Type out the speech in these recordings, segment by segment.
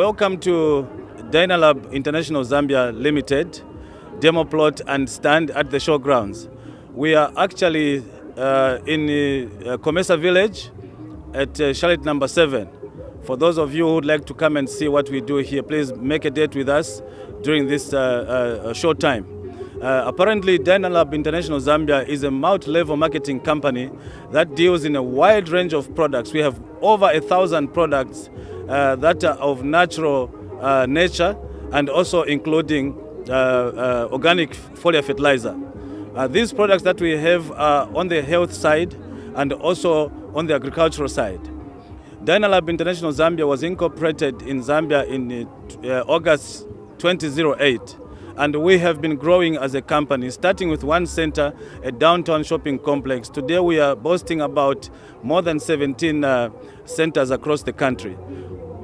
Welcome to Dynapharm International Zambia Limited demo plot and stand at the showgrounds. We are actually uh, in uh, Comesa village at uh, Charlotte number 7. For those of you who would like to come and see what we do here, please make a date with us during this uh, uh, short time. Uh, apparently, Dynapharm International Zambia is a multi-level marketing company that deals in a wide range of products. We have over a thousand products uh, that are of natural uh, nature and also including uh, uh, organic foliar fertilizer. Uh, these products that we have are on the health side and also on the agricultural side. Dynapharm International Zambia was incorporated in Zambia in August 2008 and we have been growing as a company, starting with one center, a downtown shopping complex. Today we are boasting about more than 17 uh, centers across the country.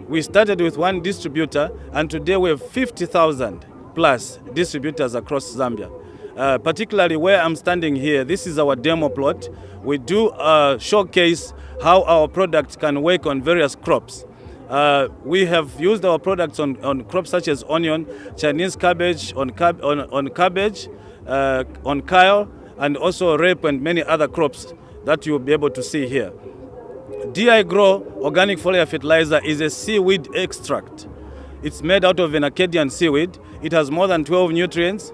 We started with one distributor, and today we have 50,000 plus distributors across Zambia. Uh, particularly where I'm standing here, this is our demo plot. We do uh, showcase how our product can work on various crops. Uh, we have used our products on, on crops such as onion, Chinese cabbage, on, cab on, on cabbage, uh, on kale, and also rape and many other crops that you'll be able to see here. DI Grow organic foliar fertilizer is a seaweed extract. It's made out of an Acadian seaweed. It has more than 12 nutrients,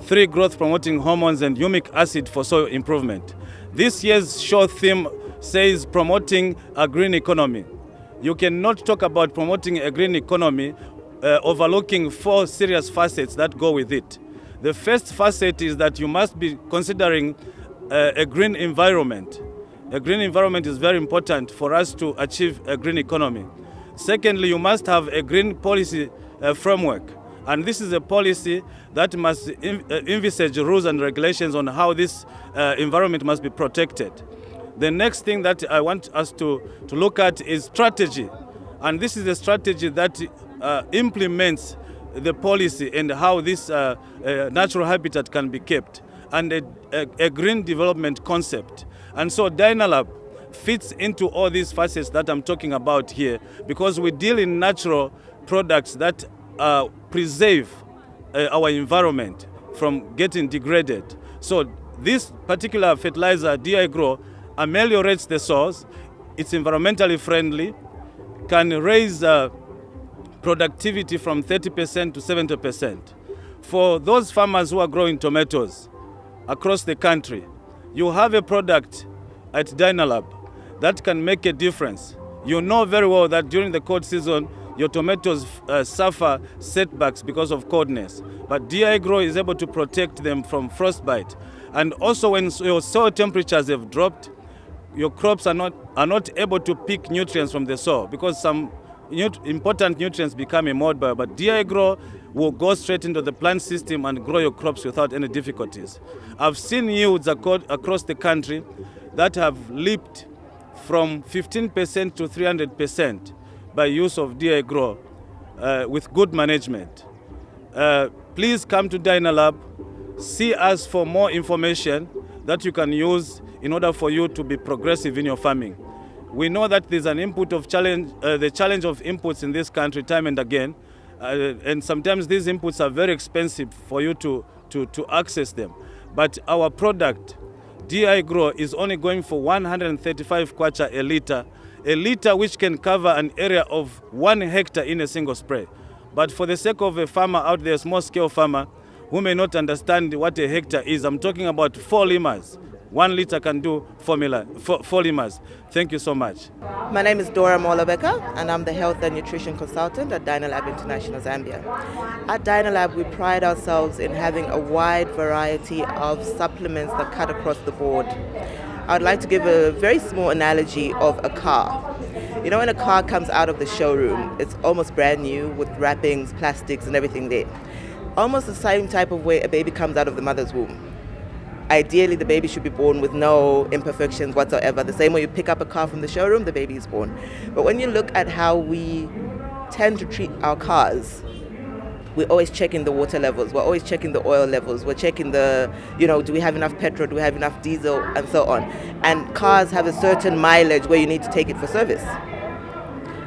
three growth promoting hormones and humic acid for soil improvement. This year's show theme says promoting a green economy. You cannot talk about promoting a green economy uh, overlooking four serious facets that go with it. The first facet is that you must be considering uh, a green environment. A green environment is very important for us to achieve a green economy. Secondly, you must have a green policy uh, framework. And this is a policy that must uh, envisage rules and regulations on how this uh, environment must be protected. The next thing that I want us to, to look at is strategy. And this is a strategy that uh, implements the policy and how this uh, uh, natural habitat can be kept and a, a, a, green development concept. And so Dynapharm fits into all these facets that I'm talking about here because we deal in natural products that uh, preserve uh, our environment from getting degraded. So this particular fertilizer, DI Grow, ameliorates the soils, it's environmentally friendly, can raise uh, productivity from 30% to 70%. For those farmers who are growing tomatoes across the country, you have a product at Dynapharm that can make a difference. You know very well that during the cold season, your tomatoes uh, suffer setbacks because of coldness. But DI Grow is able to protect them from frostbite. And also when your soil temperatures have dropped, your crops are not, are not able to pick nutrients from the soil because some nut important nutrients become immobile, but DI Grow will go straight into the plant system and grow your crops without any difficulties. I've seen yields across the country that have leaped from 15% to 300% by use of DI Grow uh, with good management. Uh, please come to Dynapharm, see us for more information that you can use in order for you to be progressive in your farming. We know that there's an input of challenge, uh, the challenge of inputs in this country time and again, uh, and sometimes these inputs are very expensive for you to, to, to access them. But our product, DI Grow, is only going for 135 kwacha a liter, a liter which can cover an area of one hectare in a single spray. But for the sake of a farmer out there, a small scale farmer, who may not understand what a hectare is, I'm talking about four limas. One liter can do formula, four limas. Thank you so much. My name is Dora Molabeka and I'm the Health and Nutrition Consultant at Dynapharm International Zambia. At Dynapharm we pride ourselves in having a wide variety of supplements that cut across the board. I'd like to give a very small analogy of a car. You know when a car comes out of the showroom, it's almost brand new with wrappings, plastics and everything there. Almost the same type of way a baby comes out of the mother's womb ideally the baby should be born with no imperfections whatsoever. The same way you pick up a car from the showroom, the baby is born. But when you look at how we tend to treat our cars, we're always checking the water levels, we're always checking the oil levels, we're checking the, you know, do we have enough petrol, do we have enough diesel, and so on. And cars have a certain mileage where you need to take it for service.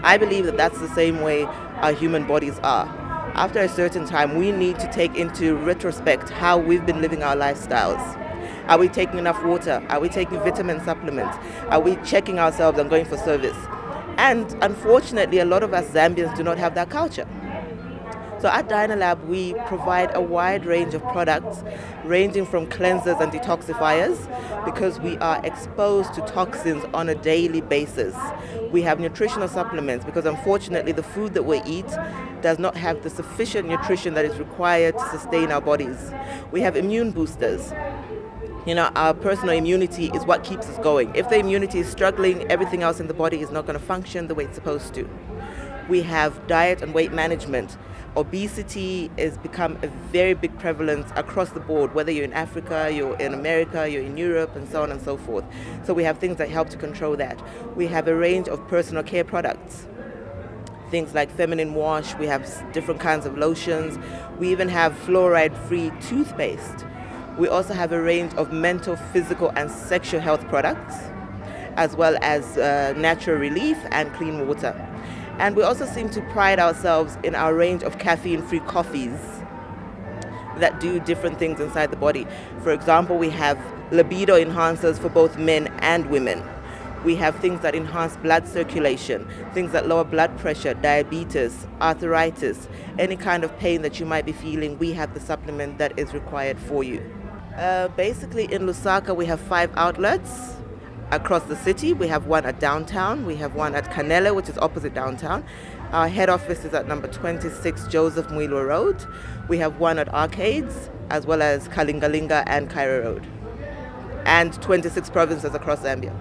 I believe that that's the same way our human bodies are. After a certain time, we need to take into retrospect how we've been living our lifestyles. Are we taking enough water? Are we taking vitamin supplements? Are we checking ourselves and going for service? And unfortunately, a lot of us Zambians do not have that culture. So at Dynapharm, we provide a wide range of products, ranging from cleansers and detoxifiers, because we are exposed to toxins on a daily basis. We have nutritional supplements, because unfortunately the food that we eat does not have the sufficient nutrition that is required to sustain our bodies. We have immune boosters, you know, our personal immunity is what keeps us going. If the immunity is struggling, everything else in the body is not going to function the way it's supposed to. We have diet and weight management. Obesity has become a very big prevalence across the board, whether you're in Africa, you're in America, you're in Europe, and so on and so forth. So we have things that help to control that. We have a range of personal care products things like feminine wash, we have different kinds of lotions, we even have fluoride free toothpaste we also have a range of mental, physical, and sexual health products, as well as uh, natural relief and clean water. And we also seem to pride ourselves in our range of caffeine free coffees that do different things inside the body. For example, we have libido enhancers for both men and women. We have things that enhance blood circulation, things that lower blood pressure, diabetes, arthritis, any kind of pain that you might be feeling, we have the supplement that is required for you. Uh, basically, in Lusaka, we have five outlets across the city. We have one at downtown, we have one at Kanele, which is opposite downtown. Our head office is at number 26 Joseph Mwilwa Road. We have one at Arcades, as well as Kalingalinga and Cairo Road, and 26 provinces across Zambia.